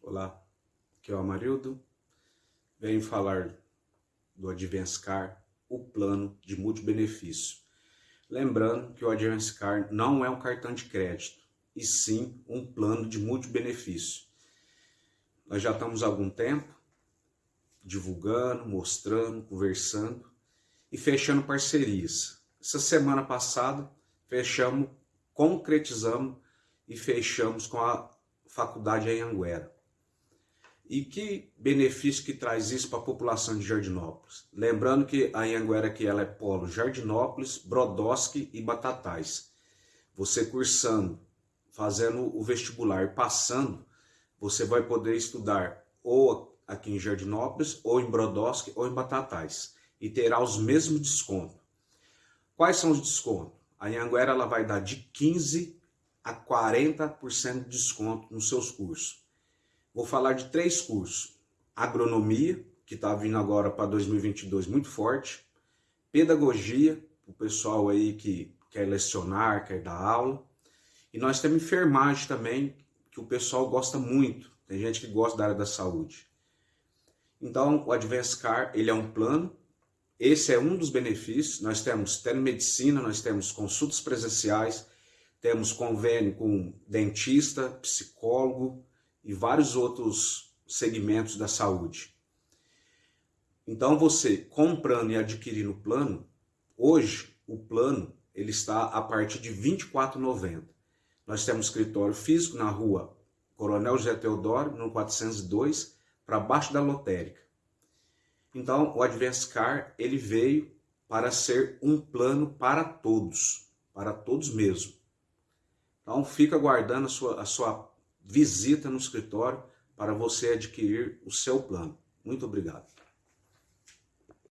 Olá, aqui é o Amarildo. Venho falar do Advance Car, o plano de multibenefício. Lembrando que o Advance Car não é um cartão de crédito, e sim um plano de multibenefício. Nós já estamos há algum tempo divulgando, mostrando, conversando e fechando parcerias. Essa semana passada fechamos, concretizamos e fechamos com a faculdade em Anguera. E que benefício que traz isso para a população de Jardinópolis? Lembrando que a Anhanguera aqui ela é polo Jardinópolis, Brodowski e Batatais. Você cursando, fazendo o vestibular, passando, você vai poder estudar ou aqui em Jardinópolis, ou em Brodowski, ou em Batatais. E terá os mesmos descontos. Quais são os descontos? A Anhanguera ela vai dar de 15 a 40% de desconto nos seus cursos. Vou falar de três cursos. Agronomia, que está vindo agora para 2022 muito forte. Pedagogia, o pessoal aí que quer lecionar, quer dar aula. E nós temos enfermagem também, que o pessoal gosta muito. Tem gente que gosta da área da saúde. Então, o Advance Car, ele é um plano. Esse é um dos benefícios. Nós temos telemedicina, nós temos consultas presenciais, temos convênio com dentista, psicólogo e vários outros segmentos da saúde. Então você comprando e adquirindo o plano, hoje o plano ele está a partir de R$ 24,90. Nós temos escritório físico na rua Coronel José Teodoro, no 402, para baixo da lotérica. Então o Advance Car ele veio para ser um plano para todos, para todos mesmo. Então fica aguardando a sua, a sua visita no escritório para você adquirir o seu plano. Muito obrigado.